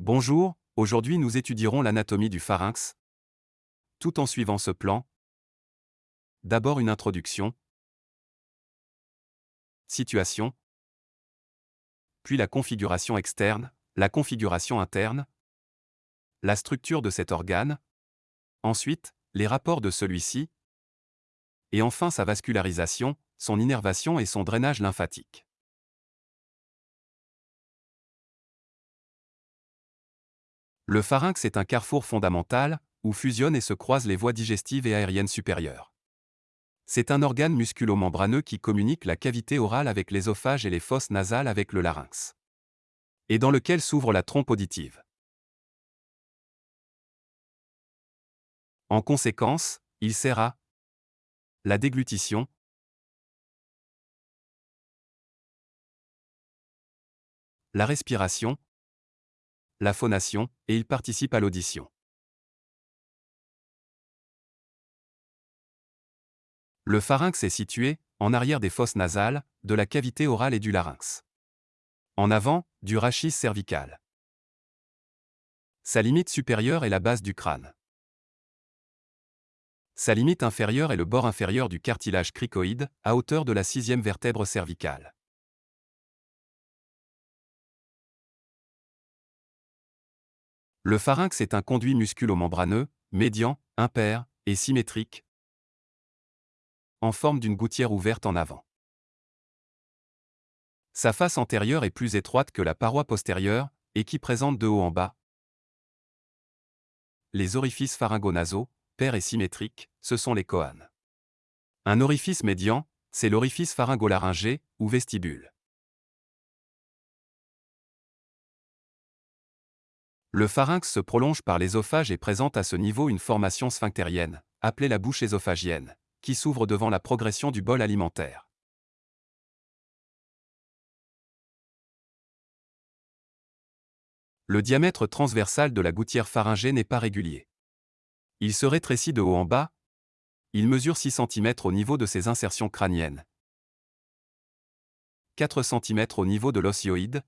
Bonjour, aujourd'hui nous étudierons l'anatomie du pharynx. Tout en suivant ce plan. D'abord une introduction. Situation. Puis la configuration externe, la configuration interne. La structure de cet organe. Ensuite, les rapports de celui-ci. Et enfin sa vascularisation, son innervation et son drainage lymphatique. Le pharynx est un carrefour fondamental, où fusionnent et se croisent les voies digestives et aériennes supérieures. C'est un organe musculo-membraneux qui communique la cavité orale avec l'ésophage et les fosses nasales avec le larynx. Et dans lequel s'ouvre la trompe auditive. En conséquence, il sert à la déglutition, la respiration, la phonation, et il participe à l'audition. Le pharynx est situé, en arrière des fosses nasales, de la cavité orale et du larynx. En avant, du rachis cervical. Sa limite supérieure est la base du crâne. Sa limite inférieure est le bord inférieur du cartilage cricoïde, à hauteur de la sixième vertèbre cervicale. Le pharynx est un conduit musculo-membraneux, médian, impair et symétrique, en forme d'une gouttière ouverte en avant. Sa face antérieure est plus étroite que la paroi postérieure, et qui présente de haut en bas les orifices pharyngonasaux, pairs et symétriques, ce sont les coanes. Un orifice médian, c'est l'orifice pharyngolaryngé, ou vestibule. Le pharynx se prolonge par l'ésophage et présente à ce niveau une formation sphinctérienne, appelée la bouche ésophagienne, qui s'ouvre devant la progression du bol alimentaire. Le diamètre transversal de la gouttière pharyngée n'est pas régulier. Il se rétrécit de haut en bas. Il mesure 6 cm au niveau de ses insertions crâniennes, 4 cm au niveau de l'osioïde,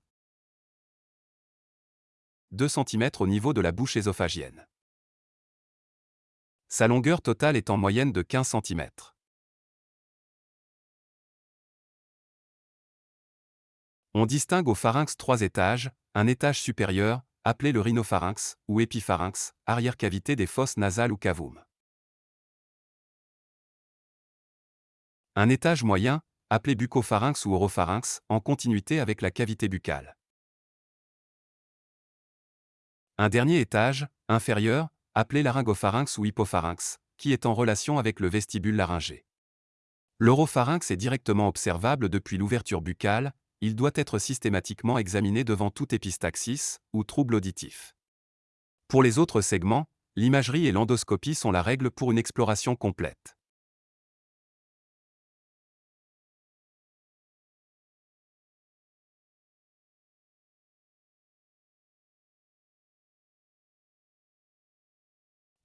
2 cm au niveau de la bouche ésophagienne. Sa longueur totale est en moyenne de 15 cm. On distingue au pharynx trois étages, un étage supérieur, appelé le rhinopharynx, ou épipharynx, arrière-cavité des fosses nasales ou cavum. Un étage moyen, appelé bucopharynx ou oropharynx, en continuité avec la cavité buccale. Un dernier étage, inférieur, appelé laryngopharynx ou hypopharynx, qui est en relation avec le vestibule laryngé. L'oropharynx est directement observable depuis l'ouverture buccale, il doit être systématiquement examiné devant tout épistaxis ou trouble auditif. Pour les autres segments, l'imagerie et l'endoscopie sont la règle pour une exploration complète.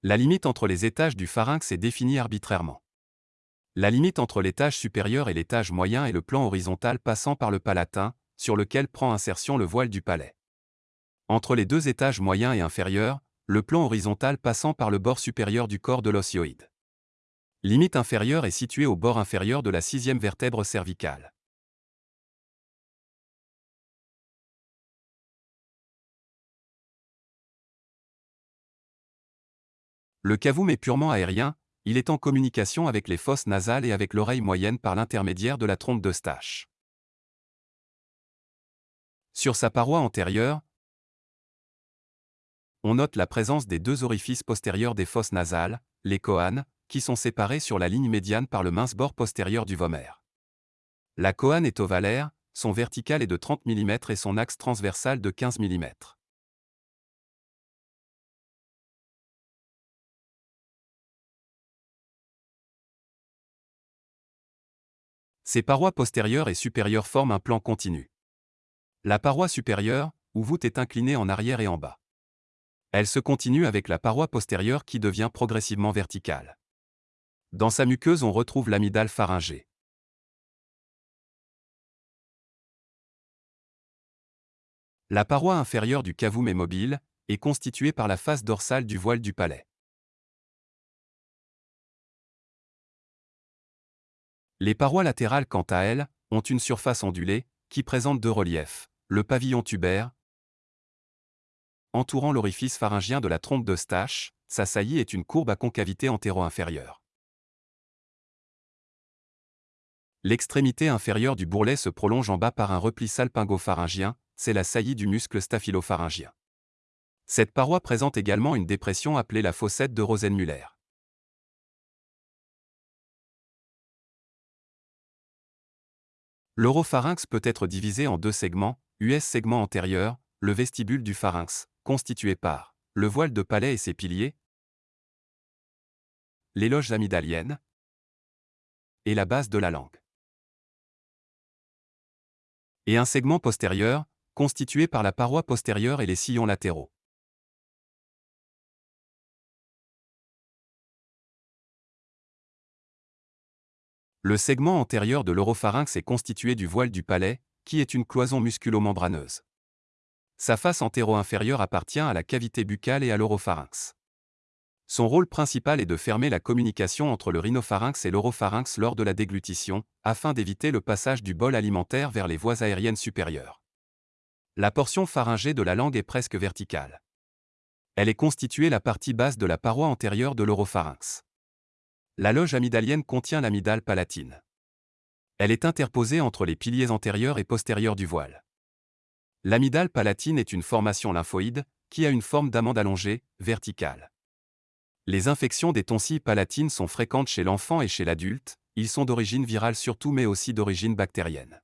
La limite entre les étages du pharynx est définie arbitrairement. La limite entre l'étage supérieur et l'étage moyen est le plan horizontal passant par le palatin, sur lequel prend insertion le voile du palais. Entre les deux étages moyens et inférieurs, le plan horizontal passant par le bord supérieur du corps de l'osioïde. Limite inférieure est située au bord inférieur de la sixième vertèbre cervicale. Le cavum est purement aérien, il est en communication avec les fosses nasales et avec l'oreille moyenne par l'intermédiaire de la trompe d'Eustache. Sur sa paroi antérieure, on note la présence des deux orifices postérieurs des fosses nasales, les coanes, qui sont séparés sur la ligne médiane par le mince bord postérieur du vomère. La coane est ovalaire, son vertical est de 30 mm et son axe transversal de 15 mm. Ses parois postérieures et supérieures forment un plan continu. La paroi supérieure, ou voûte, est inclinée en arrière et en bas. Elle se continue avec la paroi postérieure qui devient progressivement verticale. Dans sa muqueuse, on retrouve l'amidale pharyngée. La paroi inférieure du cavum est mobile, et constituée par la face dorsale du voile du palais. Les parois latérales, quant à elles, ont une surface ondulée, qui présente deux reliefs. Le pavillon tubaire, entourant l'orifice pharyngien de la trompe de Stache, sa saillie est une courbe à concavité antéro-inférieure. L'extrémité inférieure du bourrelet se prolonge en bas par un repli salpingo-pharyngien, c'est la saillie du muscle staphylopharyngien. Cette paroi présente également une dépression appelée la fossette de Rosenmüller. L'oropharynx peut être divisé en deux segments, US segment antérieur, le vestibule du pharynx, constitué par le voile de palais et ses piliers, les loges amygdaliennes et la base de la langue. Et un segment postérieur, constitué par la paroi postérieure et les sillons latéraux. Le segment antérieur de l'oropharynx est constitué du voile du palais, qui est une cloison musculo-membraneuse. Sa face antéro-inférieure appartient à la cavité buccale et à l'oropharynx. Son rôle principal est de fermer la communication entre le rhinopharynx et l'oropharynx lors de la déglutition, afin d'éviter le passage du bol alimentaire vers les voies aériennes supérieures. La portion pharyngée de la langue est presque verticale. Elle est constituée la partie basse de la paroi antérieure de l'oropharynx. La loge amygdalienne contient l'amygdale palatine. Elle est interposée entre les piliers antérieurs et postérieurs du voile. L'amygdale palatine est une formation lymphoïde, qui a une forme d'amande allongée, verticale. Les infections des tonsilles palatines sont fréquentes chez l'enfant et chez l'adulte, ils sont d'origine virale surtout mais aussi d'origine bactérienne.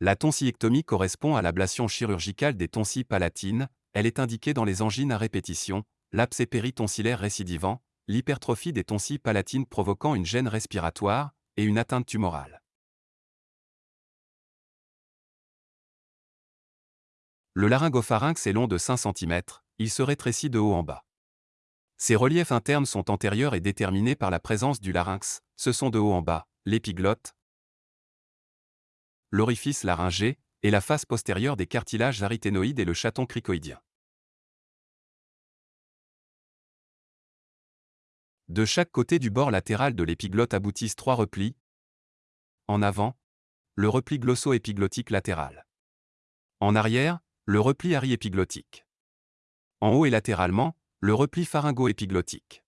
La tonsillectomie correspond à l'ablation chirurgicale des tonsilles palatines, elle est indiquée dans les angines à répétition, l'abcès péritonsillaire récidivant, l'hypertrophie des tonsilles palatines provoquant une gêne respiratoire et une atteinte tumorale. Le laryngopharynx est long de 5 cm, il se rétrécit de haut en bas. Ses reliefs internes sont antérieurs et déterminés par la présence du larynx, ce sont de haut en bas, l'épiglotte, l'orifice laryngé, et la face postérieure des cartilages aryténoïdes et le chaton cricoïdien. De chaque côté du bord latéral de l'épiglotte aboutissent trois replis. En avant, le repli glosso-épiglottique latéral. En arrière, le repli ariépiglottique. En haut et latéralement, le repli pharyngo-épiglottique.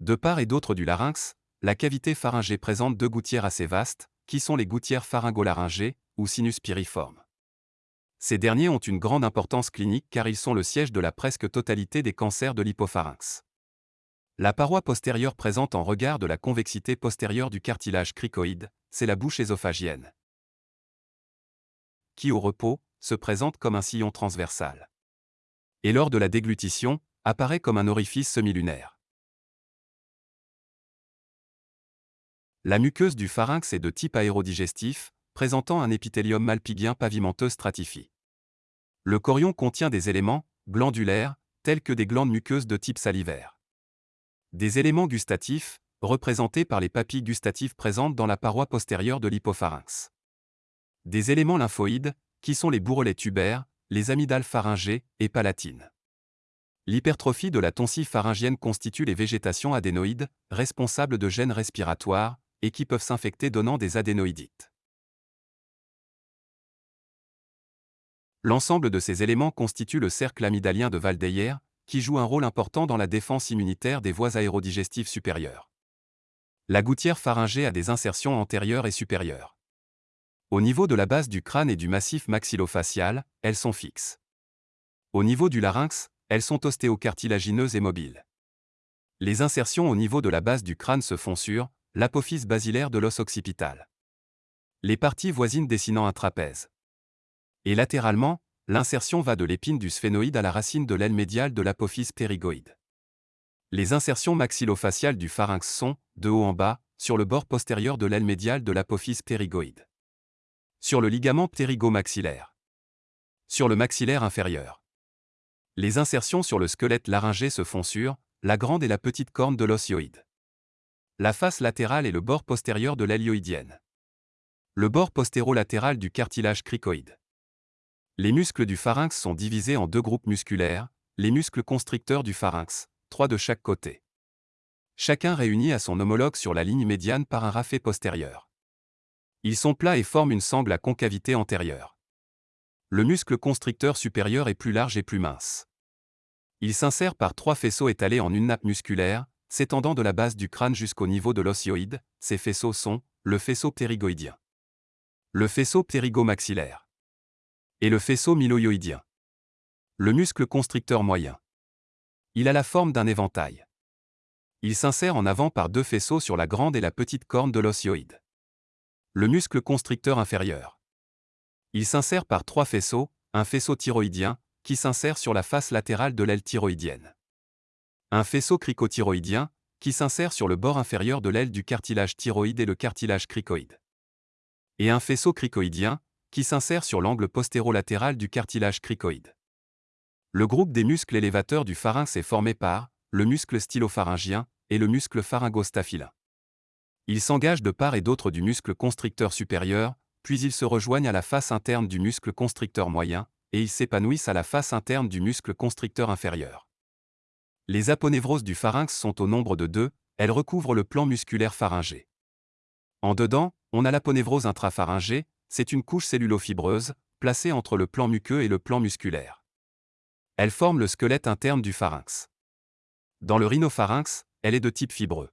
De part et d'autre du larynx, la cavité pharyngée présente deux gouttières assez vastes, qui sont les gouttières pharyngolaryngées, ou sinus piriformes. Ces derniers ont une grande importance clinique car ils sont le siège de la presque totalité des cancers de l'hypopharynx. La paroi postérieure présente en regard de la convexité postérieure du cartilage cricoïde, c'est la bouche ésophagienne, qui au repos, se présente comme un sillon transversal. Et lors de la déglutition, apparaît comme un orifice semilunaire. La muqueuse du pharynx est de type aérodigestif, présentant un épithélium malpigien pavimenteux stratifié. Le chorion contient des éléments glandulaires, tels que des glandes muqueuses de type salivaire. Des éléments gustatifs, représentés par les papilles gustatives présentes dans la paroi postérieure de l'hypopharynx. Des éléments lymphoïdes, qui sont les bourrelets tubaires, les amygdales pharyngées et palatines. L'hypertrophie de la tonsie pharyngienne constitue les végétations adénoïdes, responsables de gènes respiratoires, et qui peuvent s'infecter donnant des adénoïdites. L'ensemble de ces éléments constitue le cercle amygdalien de Valdeyer, qui joue un rôle important dans la défense immunitaire des voies aérodigestives supérieures. La gouttière pharyngée a des insertions antérieures et supérieures. Au niveau de la base du crâne et du massif maxillofacial, elles sont fixes. Au niveau du larynx, elles sont ostéocartilagineuses et mobiles. Les insertions au niveau de la base du crâne se font sur l'apophyse basilaire de l'os occipital. Les parties voisines dessinant un trapèze. Et latéralement, l'insertion va de l'épine du sphénoïde à la racine de l'aile médiale de l'apophyse ptérygoïde. Les insertions maxillofaciales du pharynx sont, de haut en bas, sur le bord postérieur de l'aile médiale de l'apophyse ptérygoïde. Sur le ligament ptérygomaxillaire. Sur le maxillaire inférieur. Les insertions sur le squelette laryngé se font sur la grande et la petite corne de l'osioïde. La face latérale et le bord postérieur de l'hélioïdienne. le bord postérolatéral du cartilage cricoïde. Les muscles du pharynx sont divisés en deux groupes musculaires, les muscles constricteurs du pharynx, trois de chaque côté. Chacun réuni à son homologue sur la ligne médiane par un rafet postérieur. Ils sont plats et forment une sangle à concavité antérieure. Le muscle constricteur supérieur est plus large et plus mince. Il s'insère par trois faisceaux étalés en une nappe musculaire, s'étendant de la base du crâne jusqu'au niveau de l'osioïde. Ces faisceaux sont le faisceau ptérygoïdien, le faisceau ptérygomaxillaire et le faisceau myloïoïdien. Le muscle constricteur moyen. Il a la forme d'un éventail. Il s'insère en avant par deux faisceaux sur la grande et la petite corne de l'osioïde. Le muscle constricteur inférieur. Il s'insère par trois faisceaux, un faisceau thyroïdien, qui s'insère sur la face latérale de l'aile thyroïdienne. Un faisceau cricothyroïdien, qui s'insère sur le bord inférieur de l'aile du cartilage thyroïde et le cartilage cricoïde. Et un faisceau cricoïdien, qui s'insère sur l'angle postérolatéral du cartilage cricoïde. Le groupe des muscles élévateurs du pharynx est formé par le muscle stylopharyngien et le muscle pharyngostaphylin. Ils s'engagent de part et d'autre du muscle constricteur supérieur, puis ils se rejoignent à la face interne du muscle constricteur moyen, et ils s'épanouissent à la face interne du muscle constricteur inférieur. Les aponevroses du pharynx sont au nombre de deux, elles recouvrent le plan musculaire pharyngé. En dedans, on a l'aponévrose intrapharyngée, c'est une couche cellulofibreuse, placée entre le plan muqueux et le plan musculaire. Elle forme le squelette interne du pharynx. Dans le rhinopharynx, elle est de type fibreux.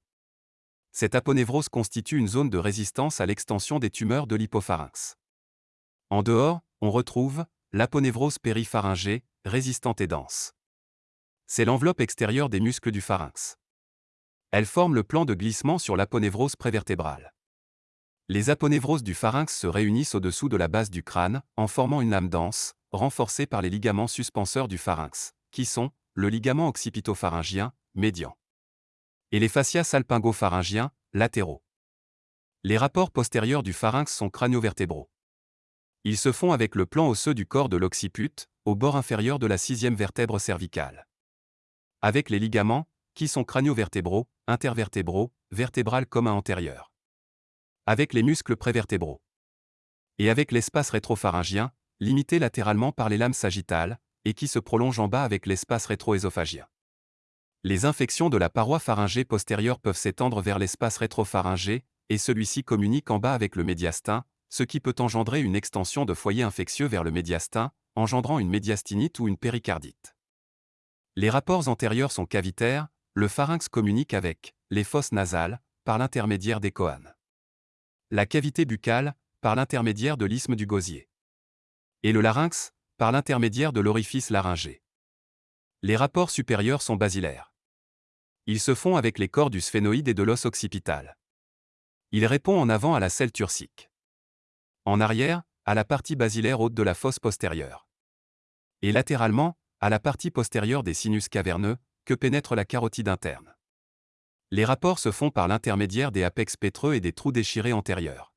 Cette aponévrose constitue une zone de résistance à l'extension des tumeurs de l'hypopharynx. En dehors, on retrouve l'aponévrose péripharyngée, résistante et dense. C'est l'enveloppe extérieure des muscles du pharynx. Elle forme le plan de glissement sur l'aponévrose prévertébrale. Les aponévroses du pharynx se réunissent au-dessous de la base du crâne, en formant une lame dense, renforcés par les ligaments suspenseurs du pharynx, qui sont le ligament occipitopharyngien, médian, et les fascias salpingopharyngiens, latéraux. Les rapports postérieurs du pharynx sont craniovertébraux. Ils se font avec le plan osseux du corps de l'occiput, au bord inférieur de la sixième vertèbre cervicale. Avec les ligaments, qui sont craniovertébraux, intervertébraux, vertébrales commun antérieur. Avec les muscles prévertébraux. Et avec l'espace rétropharyngien, limité latéralement par les lames sagittales, et qui se prolonge en bas avec l'espace rétro-œsophagien. Les infections de la paroi pharyngée postérieure peuvent s'étendre vers l'espace rétropharyngé, et celui-ci communique en bas avec le médiastin, ce qui peut engendrer une extension de foyer infectieux vers le médiastin, engendrant une médiastinite ou une péricardite. Les rapports antérieurs sont cavitaires, le pharynx communique avec les fosses nasales, par l'intermédiaire des coanes. La cavité buccale, par l'intermédiaire de l'isthme du gosier et le larynx, par l'intermédiaire de l'orifice laryngé. Les rapports supérieurs sont basilaires. Ils se font avec les corps du sphénoïde et de l'os occipital. Il répond en avant à la selle turcique. En arrière, à la partie basilaire haute de la fosse postérieure. Et latéralement, à la partie postérieure des sinus caverneux, que pénètre la carotide interne. Les rapports se font par l'intermédiaire des apex pétreux et des trous déchirés antérieurs.